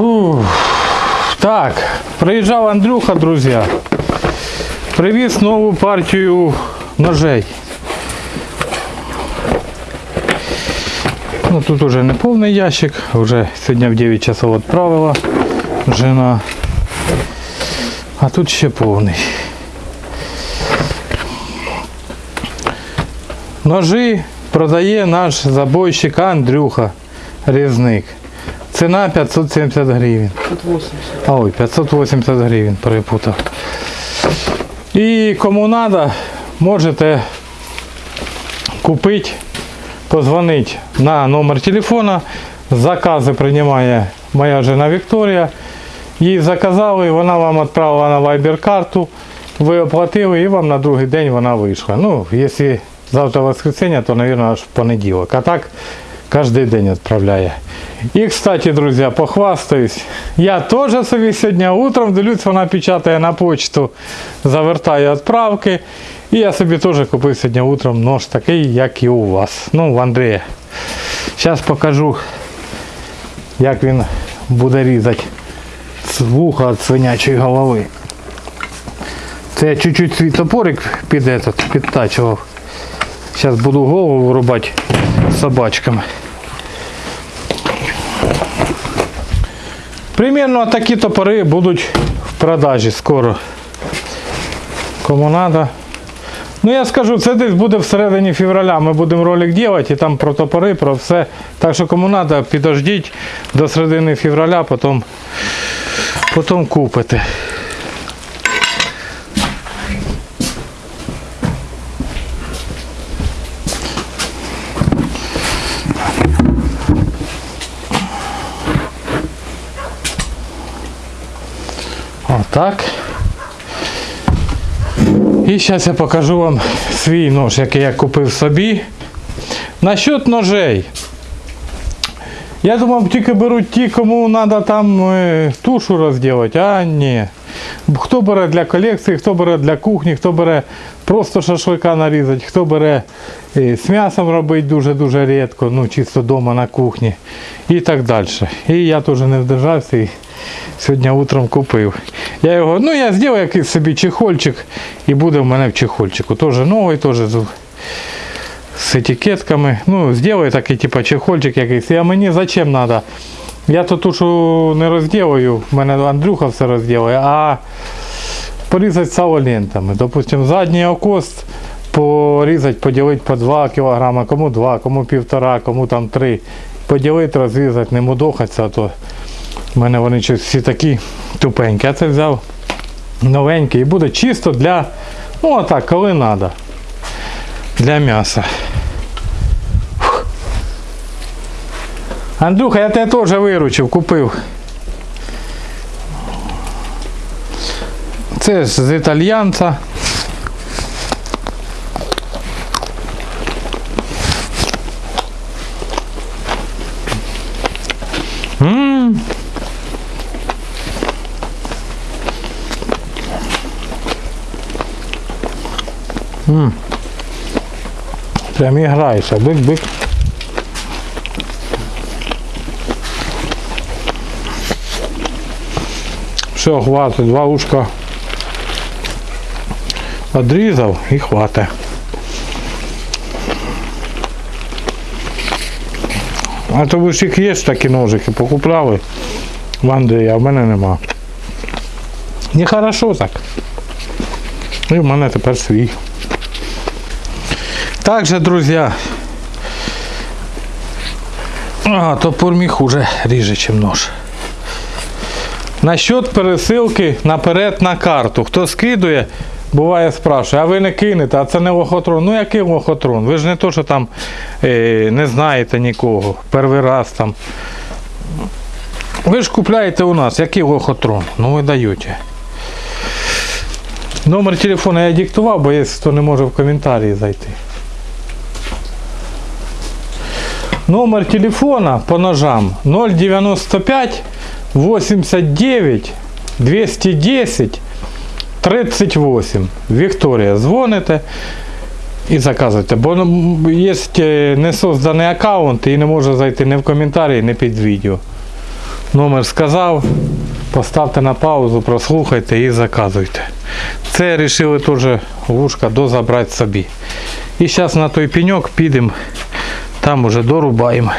Фу. Так, приїжджав Андрюха, друзі. Привіз нову партію ножей. Ну, тут уже не повний ящик, вже сьогодні в 9 часов відправила жена. А тут ще повний. Ножі продає наш забойщик Андрюха Різник. Ціна 570 гривень. 580. А, ой, 580 гривень перепутав. І кому треба, можете купити, позвонити на номер телефона. Закази приймає моя жена Вікторія. Їй заказали, вона вам відправила на Viber карту. Ви оплатили і вам на другий день вона вийшла. Ну, якщо завтра воскресенье, то, мабуть, аж в понеділок. А так кожен день відправляє. І, кстати, друзі, похвастаюсь. Я теж собі сьогодні утром дивлюсь, вона печатає на почту, завертає відправки. І я собі теж купив сьогодні утром нож такий, як і у вас. Ну, в Андрія. Зараз покажу, як він буде різати з вуха від свинячої голови. Я чуть-чуть свій топорик під, этот, підтачував. Зараз буду голову вирубати собачками. Примерно такі топори будуть в продажі скоро. Кому треба. Ну я скажу, це десь буде всередині февраля. Ми будемо ролик робити і там про топори, про все. Так що кому треба, підождіть до середини февраля, потім, потім купите. Отак. І зараз я покажу вам свій нож, який я купив собі. Насчет ножей. Я думав, тільки беруть ті, кому треба там е, тушу розділити, а ні. Хто бере для колекції, хто бере для кухні, хто бере просто шашлика нарізати, хто бере е, з м'ясом робити дуже-дуже рідко, ну чисто вдома на кухні і так далі. І я теж не вдержався сьогодні утром купив. Я його, ну я зробив якийсь собі чехольчик і буде в мене в чехольчику. Теж новий, теж з, етикетками. Ну, зроблю такий типу чехольчик якийсь. А мені зачем треба? Я то тушу не розділаю, в мене Андрюха все розділує, а порізати сало лентами. Допустим, задній окос порізати, поділити по 2 кг, кому 2, кому 1,5, кому там 3. Поділити, розрізати, не мудохатися, а то в мене вони всі такі тупенькі. Я це взяв новенький і буде чисто для, ну отак, коли треба. Для м'яса. Андрюха, я тебе теж виручив, купив. Це ж з італьянця. М. М. Прям і бик-бик. Все, хватить, два ушка одрізав і хватить. А то ви ж їх є такі ножики, покупляли в Андрія, а в мене нема. Нехорошо так. І в мене тепер свій. Также, друзі, а, топор мій хуже ріже, ніж нож. Насчет пересилки наперед на карту. Хто скидує, буває спрашує, а ви не кинете, а це не лохотрон. Ну який лохотрон? Ви ж не то, що там е, не знаєте нікого. Перший раз там. Ви ж купляєте у нас, який лохотрон? Ну ви даєте. Номер телефона я диктував, бо є хто не може в коментарі зайти. Номер телефона по ножам 095 89 210 38. Вікторія, дзвоните і заказуйте. Бо ну, є е, не созданий аккаунт і не може зайти ні в коментарі, ні під відео. Номер сказав. Поставте на паузу, прослухайте і заказуйте. Це вирішили теж вушка дозабрати собі. І зараз на той пеньок підемо, там уже дорубаємо.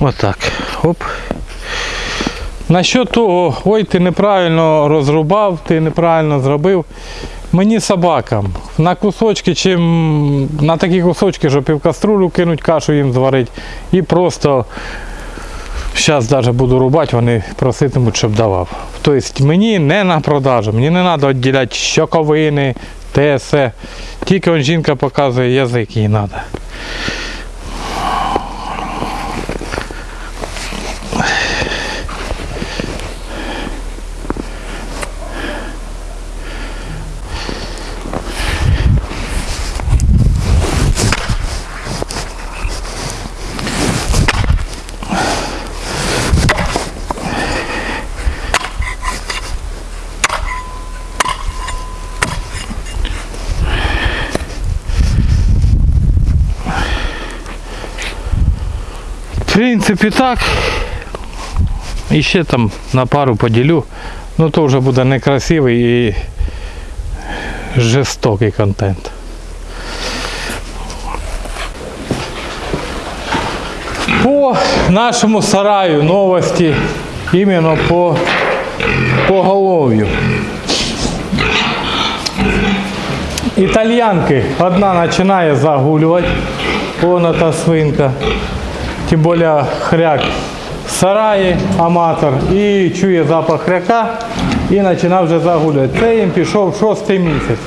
Отак. Оп. Насчет того, ой, ти неправильно розрубав, ти неправильно зробив. Мені собакам на кусочки, чим на такі кусочки, що півкаструлю кинуть, кашу їм зварити. І просто зараз навіть буду рубати, вони проситимуть, щоб давав. Тобто мені не на продажу, мені не треба відділяти щоковини, все. Тільки он жінка показує язик їй треба. В принципі так. І ще там на пару поділю. Ну то вже буде некрасивий і жорстокий контент. По нашому сараю новості іменно по поголов'ю. Італьянки одна починає загулювати. Вона та свинка. Тим більше хряк в сараї, аматор, і чує запах хряка і починав вже загулювати. Це їм пішов шостий місяць.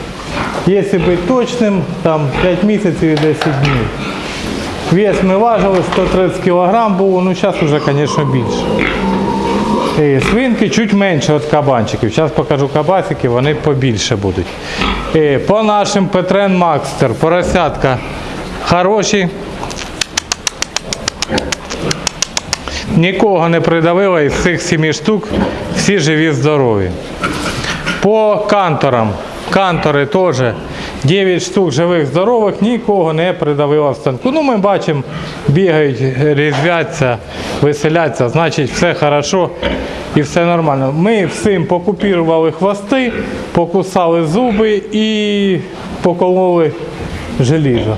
Якщо бути точним, там 5 місяців і 10 днів. Вес ми важили, 130 кг було, ну зараз вже, звісно, більше. І свинки чуть менше від кабанчиків. Зараз покажу кабасики, вони побільше будуть. І по нашим Петрен Макстер, поросятка хороші. Нікого не придавило із цих семи штук, всі живі, здорові. По канторам. Кантори теж 9 штук живих, здорових, нікого не придавило в станку. Ну, ми бачимо, бігають, різвяться, веселяться, значить все хорошо і все нормально. Ми всім покупірували хвости, покусали зуби і покололи желізо.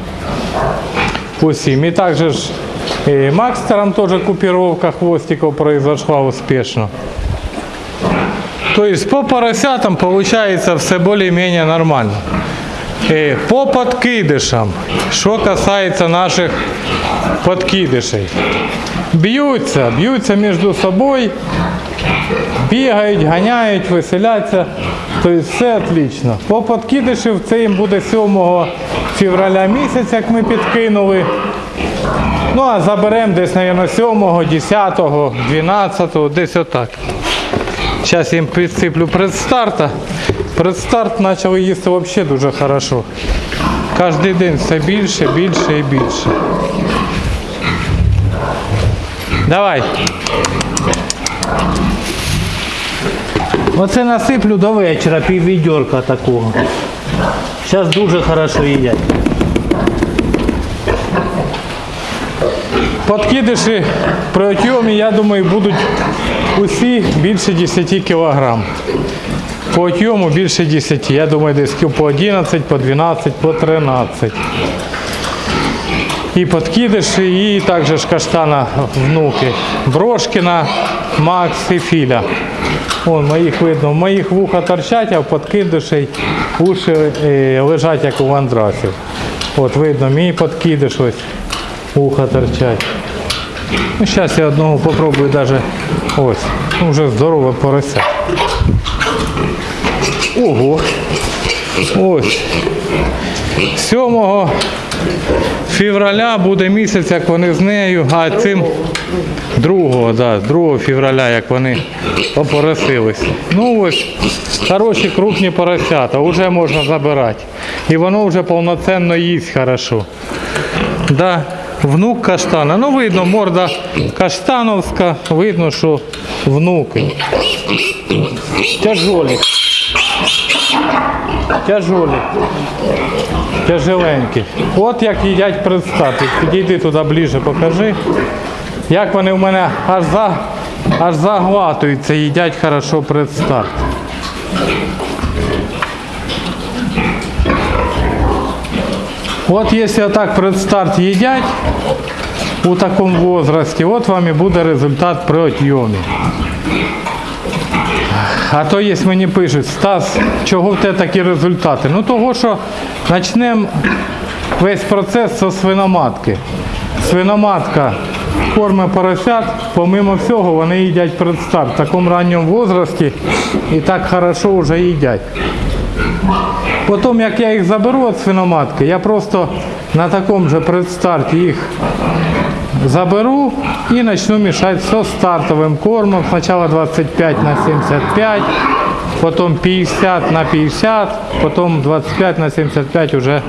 Усім. І також и Макстером тоже купировка хвостиков произошла успешно. То есть по поросятам получается все более-менее нормально. Э, По подкидышам, что касается наших подкидышей. Б'ються, б'ються між собою, бігають, ганяють, веселяться. Тобто все отлично. По подкидишів це їм буде 7 февраля місяць, як ми підкинули. Ну а заберемо десь, мабуть, 7, 10, 12, десь отак. Зараз їм підсиплю предстарта. Предстарт почали їсти взагалі дуже хорошо. Кожен день все більше, більше і більше. Давай. Оце насиплю до вечора пів відьорка такого. Зараз дуже хорошо їдять. Подкидиші при отйомі, я думаю, будуть усі більше 10 кг. По отйому більше 10. Я думаю, десь по 11, по 12, по 13. І подкидиші, і також каштана внуки. Брошкіна, Макс і Філя. Вон моїх видно, в моїх вуха торчать, а в подкидишей уші е, лежать як у вандрасів. От видно, мій подкидиш ось вуха торчать. Ну, зараз я одного попробую даже ось. Ну, вже здорове порося. Ого. Ось. 7 февраля буде місяць, як вони з нею, а цим 2, да, 2 февраля, як вони опоросились. Ну ось, хороші крупні поросята, вже можна забирати. І воно вже повноцінно їсть хорошо. Да, внук каштана. Ну видно, морда каштановська, видно, що внуки. Тяжолі. Тяжолі. Тяжеленькі. От як їдять предстати. Підійди туди ближче, покажи. Як вони в мене аж за аж заглатуються, їдять хорошо предстарт. От якщо так предстарт їдять у такому возрасті, от вам і буде результат при отйомі. А то є мені пишуть, Стас, чого в тебе такі результати? Ну того, що почнемо весь процес з свиноматки. Свиноматка корме поросят, помимо всього, вони їдять предстарт в такому ранньому возрасті і так хорошо вже їдять. Потім, як я їх заберу від свиноматки, я просто на такому же предстарті їх заберу і почну мішати зі стартовим кормом. Спочатку 25 на 75, потім 50 на 50, потім 25 на 75 вже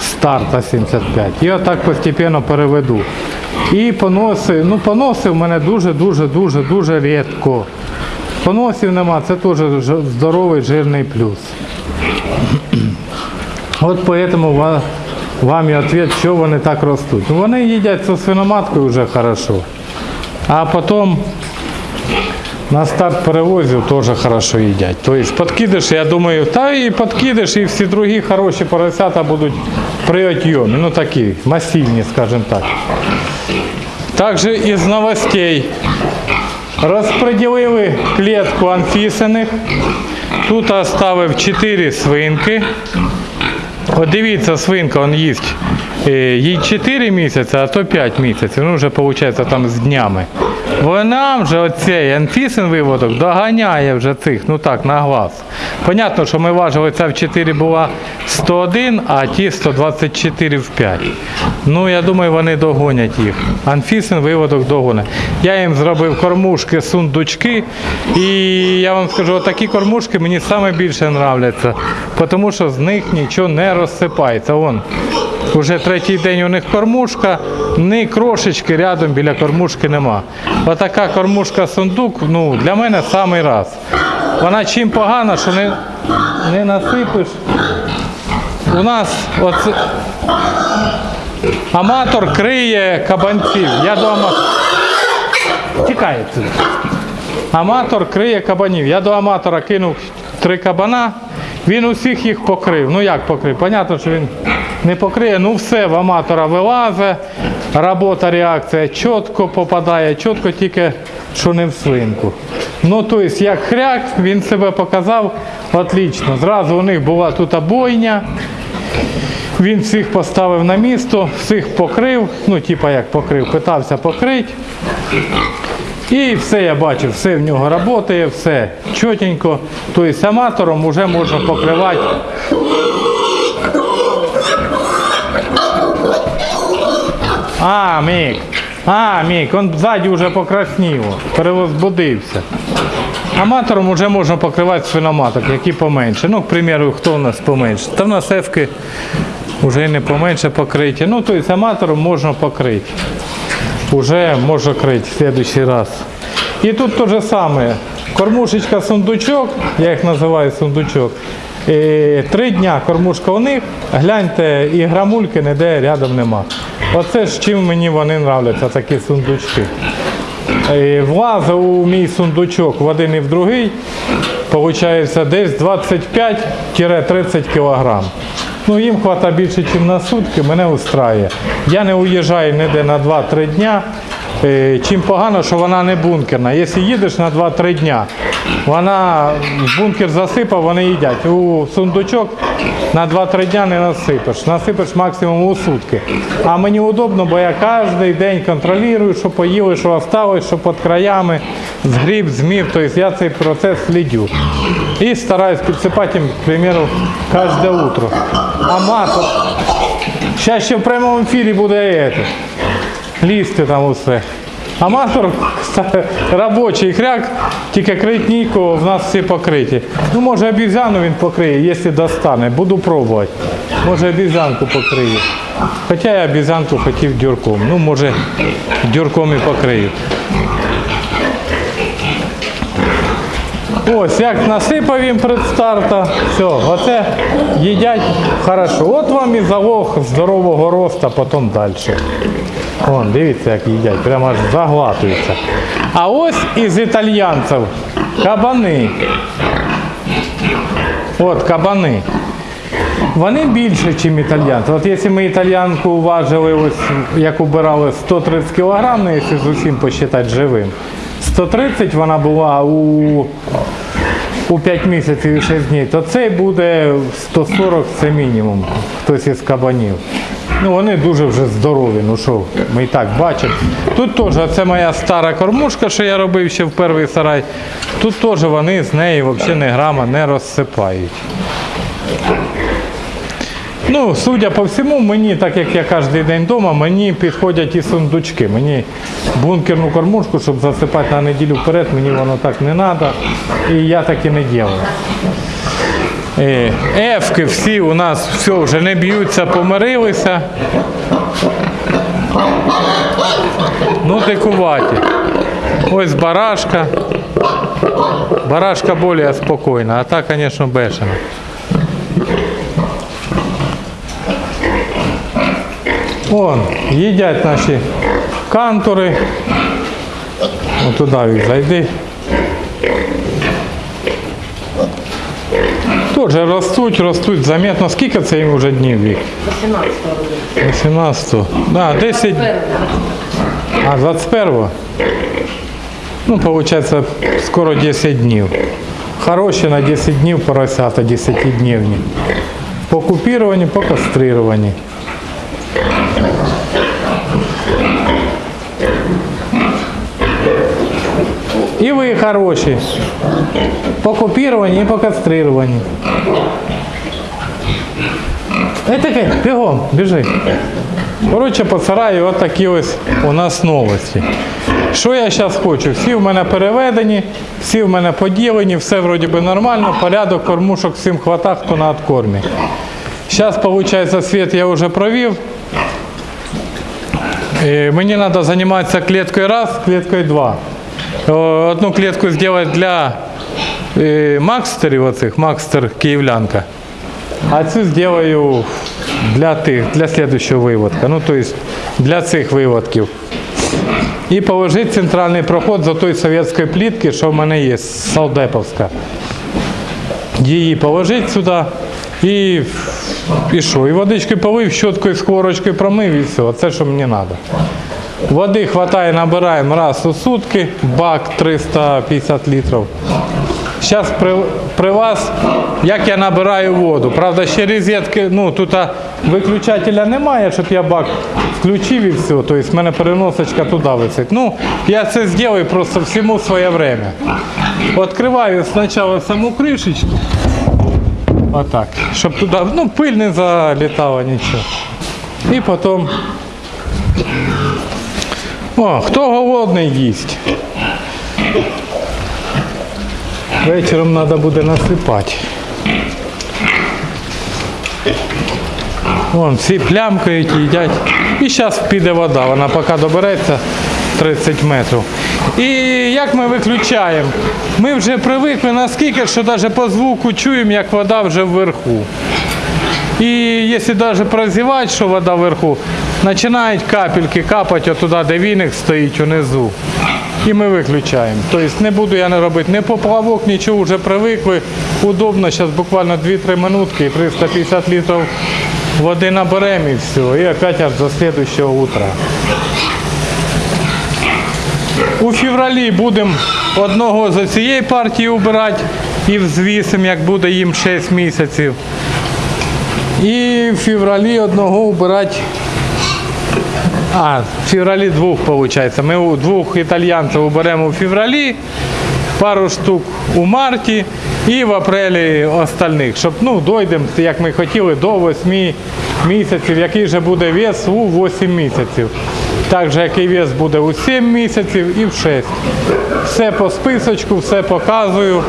старта 75. І отак постійно переведу. І поноси, ну поноси в мене дуже-дуже дуже дуже рідко. Поносів нема, це теж здоровий жирний плюс. От поэтому вам і відповідь, що вони так ростуть. Ну, Вони їдять зі свиноматкою вже хорошо. А потім на старт перевозів теж хорошо їдять. Тобто подкидиш, я думаю, та і подкидиш, і всі другі хороші поросята будуть при отйомі. Ну такі, масивні, скажімо так. Також із новостей. Розподілили клітку анфісених. Тут оставив 4 свинки. От дивіться, свинка он їсть. Е, Їй 4 місяці, а то 5 місяців. Ну вже виходить там з днями. Вона вже оцей анфісин виводок доганяє вже цих, ну так, на глаз. Понятно, що ми важили, ця в 4 була 101, а ті 124 в 5. Ну, я думаю, вони догонять їх. Анфісин виводок догонить. Я їм зробив кормушки, сундучки. І я вам скажу, такі кормушки мені саме більше нравляться, тому що з них нічого не розсипається. Вон, Уже третій день у них кормушка, ні крошечки рядом біля кормушки нема. Отака кормушка сундук, ну, для мене самий раз. Вона чим погана, що не, не насипиш. У нас оце, аматор криє кабанців. Я до. Тікає. Аматор криє кабанів. Я до аматора кинув три кабана, він усіх їх покрив. Ну як покрив? Понятно, що він не покриє. Ну все в аматора вилазить, робота, реакція чітко попадає, чітко тільки що не в свинку. Ну, тобто, як хряк, він себе показав отлично. Зразу у них була тут бойня. Він всіх поставив на місто, всіх покрив, ну, типа як покрив, питався покрити. І все я бачив, все в нього працює, все чотенько. Тобто аматором вже можна покривати. А, Мік, а, Мік, він ззаді вже покраснів, перевозбудився. Аматором вже можна покривати свиноматок, які поменше. Ну, к примеру, хто у нас поменше? Та в нас ефки вже не поменше покриті. Ну, тобто аматором можна покрити. Уже можна крити в следующий раз. І тут те же саме. Кормушечка сундучок, я їх називаю сундучок. Е, Три дня кормушка у них, гляньте, і грамульки ніде рядом нема. Оце ж чим мені вони нравляться, такі сундучки. Е, Влазив у мій сундучок в один і в другий, виходить десь 25-30 кг. Ну, їм хватає більше, ніж на сутки, мене устраює. Я не уїжджаю ніде на 2-3 дня. Е, Чим погано, що вона не бункерна. Якщо їдеш на 2-3 дня, вона бункер засипав, вони їдять. У сундучок на 2-3 дня не насипеш. Насипеш максимум у сутки. А мені удобно, бо я кожен день контролюю, що поїли, що осталось, що під краями, згріб, змів. Тобто я цей процес слідю. І стараюсь підсипати їм, к кожне утро. А маток. Зараз ще в прямому ефірі буде это, лізти там усе. Аматор робочий хряк, тільки крить нікого, в нас всі покриті. Ну, може обізяну він покриє, якщо достане. Буду пробувати. Може обізянку покриє. Хоча я обізянку хотів дюрком. Ну, може, дюрком і покрию. Ось, як насипав їм предстарта, все, оце їдять хорошо. От вам і залог здорового росту, потім далі. Вон, дивіться, як їдять, прямо аж заглатуються. А ось із італьянців кабани. От кабани. Вони більше, ніж італьянці. От якщо ми італьянку важили, ось як убирали 130 кг, ну якщо з усім посчитати живим. 130 вона була у, у 5 місяців і 6 днів, то цей буде 140 це мінімум, хтось із кабанів. Ну вони дуже вже здорові, ну що, ми і так бачимо. Тут теж, це моя стара кормушка, що я робив ще в перший сарай. Тут теж вони з неї взагалі не грама не розсипають. Ну, судя по всьому, мені, так як я кожен день вдома, мені підходять і сундучки. Мені бункерну кормушку, щоб засипати на неділю вперед, мені воно так не треба. І я так і не роблю. Е, Ефки всі у нас все вже не б'ються, помирилися. Ну, дикуваті. Ось барашка. Барашка більш спокійна, а та, звісно, бешена. Вон, їдять наші кантори. Туди їх зайди. Теж ростуть, ростуть заметно. Скільки це їм вже днів вік? 18 18. Да, 10. А, 21-го? Ну, виходить, скоро 10 днів. Хороші на 10 днів поросята, 10 днівні. По купіруванні, по кастрируванні. І ви хороші. По купіруванні і по кастрируванні. Ей таке, бігом, біжи. Коротше, по сараю от такі ось у нас новості. Що я зараз хочу? Всі в мене переведені, всі в мене поділені, все вроді би нормально, порядок, кормушок всім хвата, хто на откормі. Зараз, виходить, світ я вже провів. І мені треба займатися клеткою раз, клеткою два. Одну клетку зробити для е, макстерів, оцих, макстер київлянка. А цю зроблю для тих, для слідчого виводка. Ну, тобто для цих виводків. І положити центральний проход за той совєтської плітки, що в мене є, Салдеповська. Її положити сюди і, і що? І водичкою полив, щоткою, сковорочкою промив і все. Це що мені треба. Води хватає, набираємо раз у сутки, бак 350 літрів. Зараз при, при вас, як я набираю воду. Правда, ще розетки, ну тут виключателя немає, щоб я бак включив і все. Тобто в мене переносочка туди висить. Ну, я це зроблю просто всьому своє время. Відкриваю спочатку саму кришечку. Отак. Щоб туди, ну, пиль не залітала нічого. І потім. О, хто голодний їсть. Вечором треба буде насипати. Вон, всі плямкають, їдять. І зараз піде вода, вона поки добереться 30 метрів. І як ми виключаємо? Ми вже привикли наскільки, що навіть по звуку чуємо, як вода вже вверху. І якщо навіть прозівати, що вода вверху, починають капельки капати отуди, де віник стоїть унизу. І ми виключаємо. Тобто не буду я не робити не поплавок, нічого вже привикли. Удобно, зараз буквально 2-3 минутки і 350 літрів води наберемо і все. І опять аж до слідчого утра. У февралі будемо одного з цієї партії убирати і взвісимо, як буде їм 6 місяців. І в февралі одного убирати. А, в февралі двох виходить. Ми двох італьянців уберемо у февралі, пару штук у марті і в апрелі остальних. Щоб ну, дойдемо, як ми хотіли, до 8 місяців, який же буде вес у 8 місяців. Також який вес буде у 7 місяців і в 6. Все по списочку, все показую,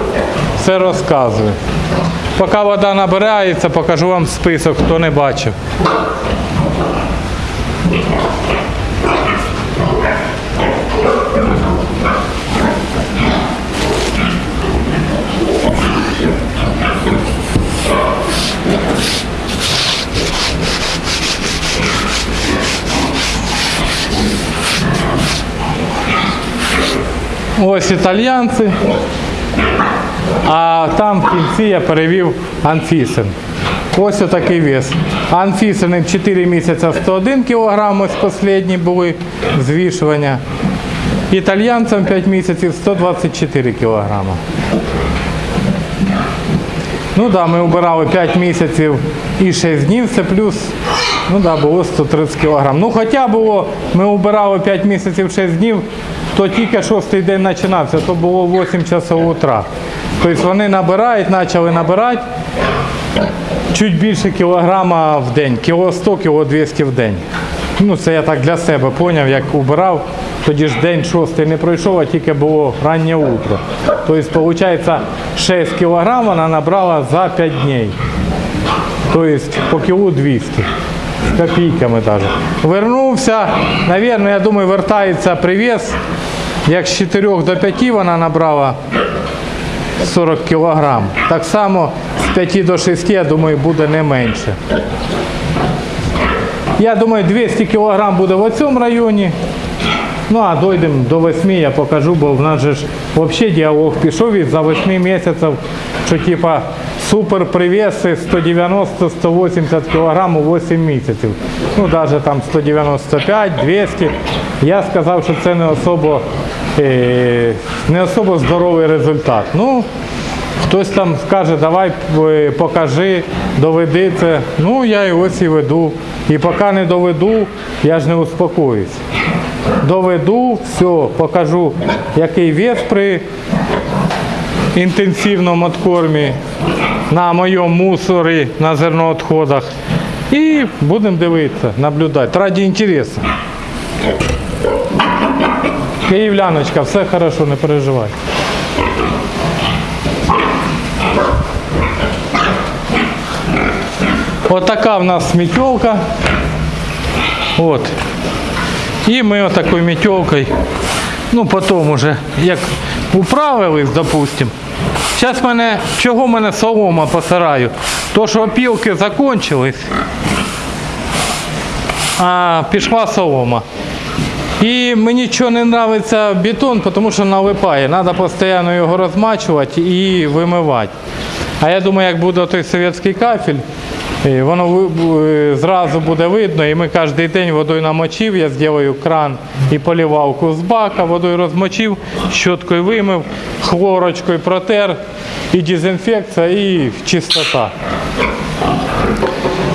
все розказує. Поки вода набирається, покажу вам список, хто не бачив. Ось італьянці. А там в кінці я перевів Анфісен. Ось отакий вес. Анфісени 4 місяці 101 кг, ось останні були звішування. Італьянцям 5 місяців 124 кг. Ну да, ми обирали 5 місяців і 6 днів, це плюс, ну да, було 130 кг. Ну хоча було, ми обирали 5 місяців 6 днів, то тільки шостий день починався, то було 8 часов утра. Тобто вони набирають, почали набирати чуть більше кілограма в день, кіло 100, кіло 200 в день. Ну це я так для себе поняв, як убирав. Тоді ж день шостий не пройшов, а тільки було раннє утро. Тобто, виходить, 6 кілограм вона набрала за 5 днів. Тобто по кілу 200. Копійками навіть. Вернувся, навірно, я думаю, вертається привіз. Як з 4 до 5 вона набрала 40 кілограм. Так само з 5 до 6, я думаю, буде не менше. Я думаю, 200 кілограм буде в цьому районі. Ну а дійдемо до 8, я покажу, бо в нас же ж взагалі діалог пішов із за 8 місяців, що типа супер привеси 190-180 кг у 8 місяців. Ну навіть там 195, 200. Я сказав, що це не особо, е, не особо здоровий результат. Ну, Хтось там скаже, давай е, покажи, доведи це. Ну, я і ось і веду. І поки не доведу, я ж не успокоюсь. Доведу, все, покажу, який вес при інтенсивному откормі на моєму мусорі, на зерноотходах. І будемо дивитися, наблюдати. Раді інтересу. Київляночка, все хорошо, не переживай. Отака в нас метелка. От. І ми отакою метелкою, ну потім уже, як управились, допустим. Зараз мене, чого мене солома по сараю? То, що опілки закінчились, а пішла солома. І мені чого не подобається бетон, тому що налипає. Треба постійно його розмачувати і вимивати. А я думаю, як буде той совєтський кафель, воно е, зразу буде видно, і ми кожен день водою намочив, я зроблю кран і полівалку з бака, водою розмочив, щоткою вимив, хлорочкою протер, і дезінфекція, і чистота.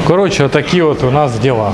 Коротше, такі от у нас діла.